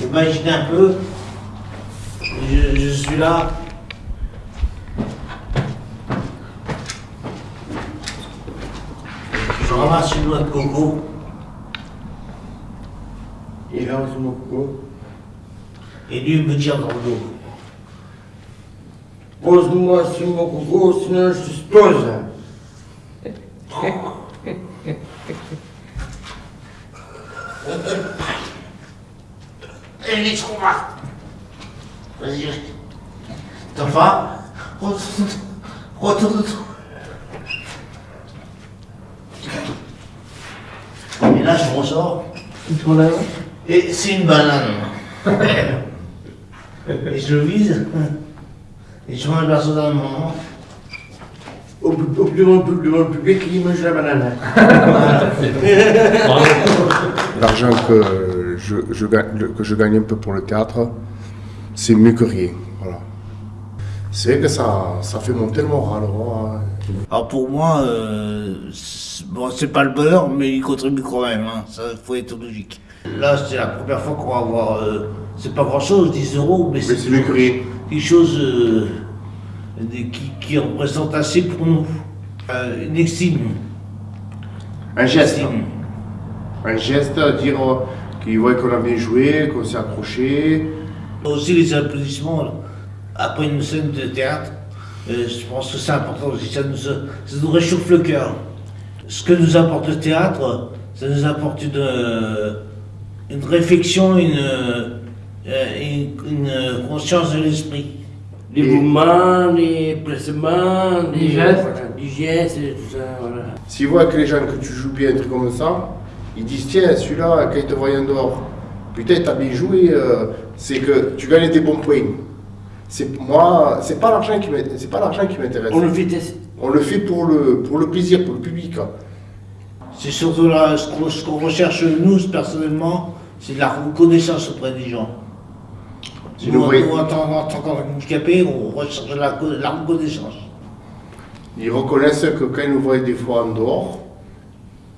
Imaginez un peu, je, je suis là. Je ramasse une noix de coco. Il ramasse mon coco. Et lui il me tire dans le dos. Pose-moi sur mon coco, sinon je t'explose. Et les trop mal. Vas-y. T'as faim Retourne. Retourne. Et là, je ressors. Et c'est une banane. et je le vise. Et je mange la soda dans mon moment. Au, au, plus devant, le- devant le public, il mange la banane. L'argent que je, le- que je gagne un peu pour le théâtre, c'est mieux que rien. Voilà. C'est vrai que ça, ça fait monter le moral. voilà. Alors pour moi, euh, c'est- bon, c'est pas le bonheur, mais il contribue quand même. Hein. Ça, faut être logique. Là, c'est la première fois qu'on va avoir. euh, c'est pas grand chose, 10 euros, mais c'est chose euh, des- qui, qui représente assez pour nous. Euh, une estime. Un geste. Estime. Un geste à dire euh, qu'ils voient qu'on a bien joué, qu'on s'est accroché. Aussi les applaudissements après une scène de théâtre, euh, je pense que c'est important aussi, ça nous, ça nous réchauffe le cœur. Ce que nous apporte le théâtre, ça nous apporte une, une réflexion, une, une, une conscience de l'esprit. Les mouvements, les placements, les gestes. voilà, les gestes, et tout ça, voilà. S'ils voient que les gens que tu joues bien, un truc comme ça, ils disent tiens, celui-là, quand il te voit en dehors, putain, t'as bien joué, euh, c'est que tu gagnes des bons points. C'est moi, c'est pas l'argent qui. C'est pas l'argent qui m'intéresse. On le fait. On le fait pour le, pour le plaisir, pour le public. hein. C'est surtout là, ce qu'on ce qu'on recherche nous, personnellement, c'est de la reconnaissance auprès des gens. Si Nous, nous en tant qu'handicapés, on recherche la, la reconnaissance. Ils reconnaissent que quand ils nous voient des fois en dehors,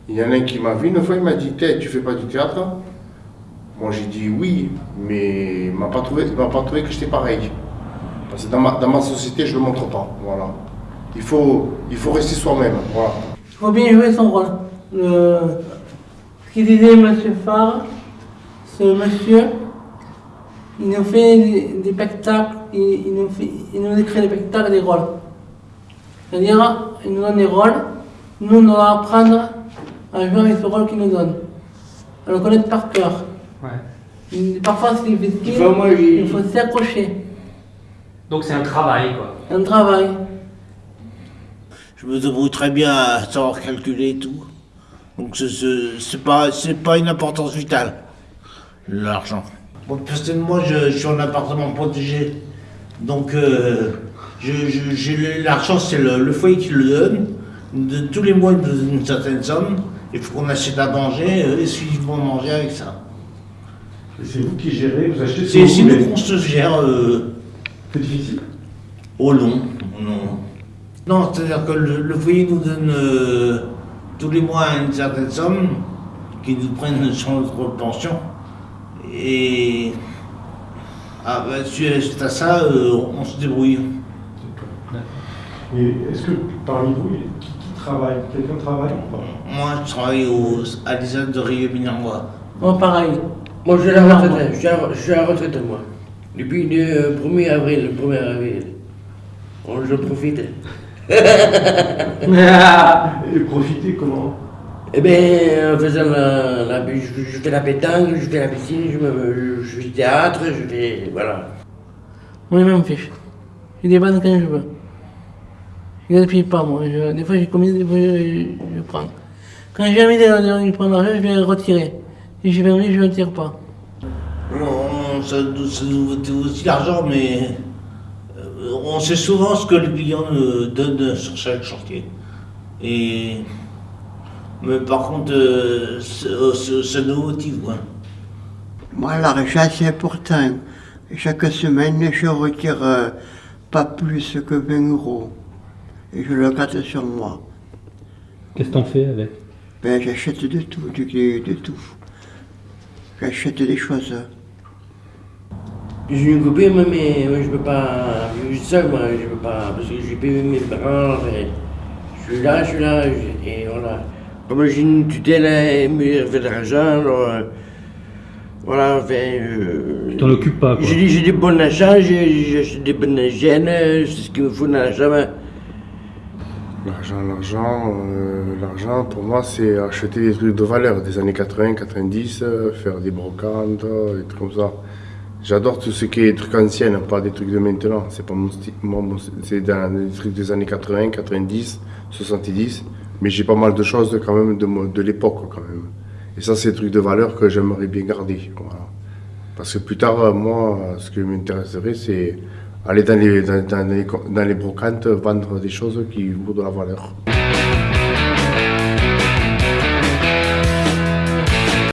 il y en a un qui m'a vu une fois, il m'a dit T'es, tu fais pas du théâtre? Moi j'ai dit oui, mais il m'a pas trouvé, il m'a pas trouvé que j'étais pareil. Parce que dans ma, dans ma société, je le montre pas. Voilà. Il faut, il faut rester soi-même. Voilà. Il faut bien jouer son rôle. Le... Ce qu'il disait M. Farr, ce monsieur, il nous fait des, spectacles, il, il nous fait, il nous écrit des spectacles, des rôles. C'est-à-dire, il nous donne des rôles, nous, on doit apprendre à jouer avec ce rôle qu'il nous donne. À le connaître par cœur. Il- Parfois, c'est difficile, Enfin, moi, j'ai- il faut s'accrocher. Donc c'est un travail, quoi. Un travail. Je me débrouille très bien à savoir calculer et tout. Donc ce- ce- c'est pas, c'est pas une importance vitale, l'argent. Moi, personnellement, je, je suis en appartement protégé. Donc euh, j'ai l'argent, c'est le, le foyer qui le donne. De, tous les mois, il nous donne une certaine somme. Il faut qu'on achète à manger, euh, exclusivement manger avec ça. C'est vous qui gérez, vous achetez ce que C'est voulez. nous qu'on se gère euh, C'est difficile? long. Non, non c'est-à-dire que le, le foyer nous donne euh, tous les mois une certaine somme qui nous prennent sur notre pension. Et ah, bah, suite à ça, euh, on se débrouille. Et est-ce que parmi vous, il y a- qui, qui travaille? Quelqu'un travaille ou pas? Moi, je travaille au, à l'ISAD de Rio Minangua. Moi, pareil. Moi, je suis à la retraite, je suis à, je suis à la retraite, moi. Depuis le 1er avril, le 1er avril. On, je profite. Et profiter comment? Eh bien, en faisant la, la- je, je fais la pétanque, je fais la piscine, je, me, je, fais du théâtre, je fais. Voilà. Moi, je m'en fiche. Je dépanne quand je veux. Je ne gaspille pas, moi. Je- des fois, j'ai commis, des fois, je, je prends. Quand j'ai envie de, de prendre l'argent, je vais le retirer. Si j'ai pas envie, je ne le tire pas. On, ça, ça nous aussi l'argent, mais euh, on sait souvent ce que le client nous donne sur chaque chantier. Et, mais par contre, euh, ça nous motive. Quoi. Moi, la recherche, c'est important. Chaque semaine, je retire euh, pas plus que 20 euros. Et je le garde sur moi. Qu'est-ce que t'en fais avec? Ben, j'achète de tout, de, de- de tout. J'achète des choses. J'ai une copine, moi, mais moi, je peux pas vivre seul, moi, je peux pas, parce que j'ai payé mes parents, enfin, je suis là, je suis là, je- et voilà. Comme j'ai une tutelle, elle me fait de l'argent, alors, euh, voilà, enfin, euh, Tu t'en occupes pas, quoi. J'ai des bons achats, j'ai des bonnes hygiènes, c'est ce qu'il me faut dans mais L'argent, l'argent, euh, l'argent pour moi c'est acheter des trucs de valeur des années 80, 90, euh, faire des brocantes, euh, des trucs comme ça. J'adore tout ce qui est trucs anciens, pas des trucs de maintenant. C'est pas mon style, moi, mon- c'est dans des trucs des années 80, 90, 70, mais j'ai pas mal de choses quand même de, l'époque quand même. Et ça c'est des trucs de valeur que j'aimerais bien garder. Parce que plus tard, euh, moi, euh, ce qui m'intéresserait, c'est aller dans les, dans, dans les, dans les brocantes, vendre des choses qui vaut de la valeur.